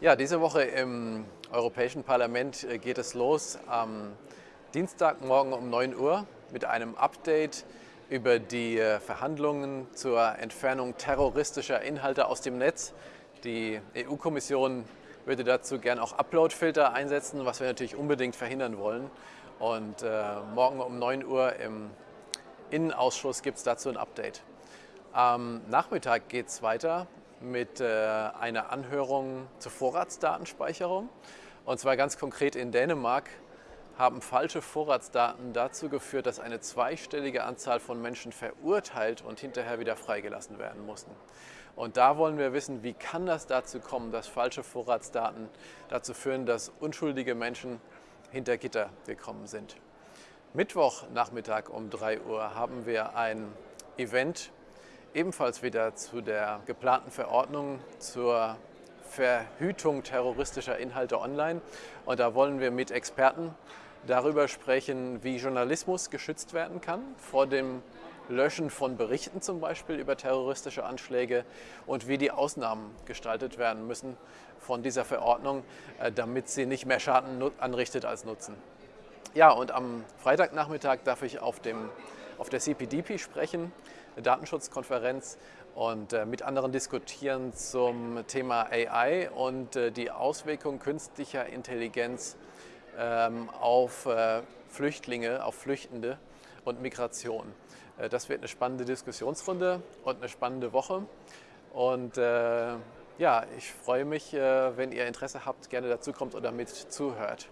Ja, diese Woche im Europäischen Parlament äh, geht es los am Dienstagmorgen um 9 Uhr mit einem Update über die äh, Verhandlungen zur Entfernung terroristischer Inhalte aus dem Netz. Die EU-Kommission würde dazu gern auch Uploadfilter einsetzen, was wir natürlich unbedingt verhindern wollen. Und äh, morgen um 9 Uhr im Innenausschuss gibt es dazu ein Update. Am Nachmittag geht es weiter mit äh, einer Anhörung zur Vorratsdatenspeicherung. Und zwar ganz konkret in Dänemark haben falsche Vorratsdaten dazu geführt, dass eine zweistellige Anzahl von Menschen verurteilt und hinterher wieder freigelassen werden mussten. Und da wollen wir wissen, wie kann das dazu kommen, dass falsche Vorratsdaten dazu führen, dass unschuldige Menschen hinter Gitter gekommen sind. Mittwochnachmittag um 3 Uhr haben wir ein Event ebenfalls wieder zu der geplanten Verordnung zur Verhütung terroristischer Inhalte online. Und da wollen wir mit Experten darüber sprechen, wie Journalismus geschützt werden kann vor dem Löschen von Berichten zum Beispiel über terroristische Anschläge und wie die Ausnahmen gestaltet werden müssen von dieser Verordnung, äh, damit sie nicht mehr Schaden anrichtet als Nutzen. Ja, und am Freitagnachmittag darf ich auf, dem, auf der CPDP sprechen, eine Datenschutzkonferenz, und äh, mit anderen diskutieren zum Thema AI und äh, die Auswirkungen künstlicher Intelligenz ähm, auf äh, Flüchtlinge, auf Flüchtende und Migration. Äh, das wird eine spannende Diskussionsrunde und eine spannende Woche. Und äh, ja, ich freue mich, äh, wenn ihr Interesse habt, gerne dazu kommt oder mit zuhört.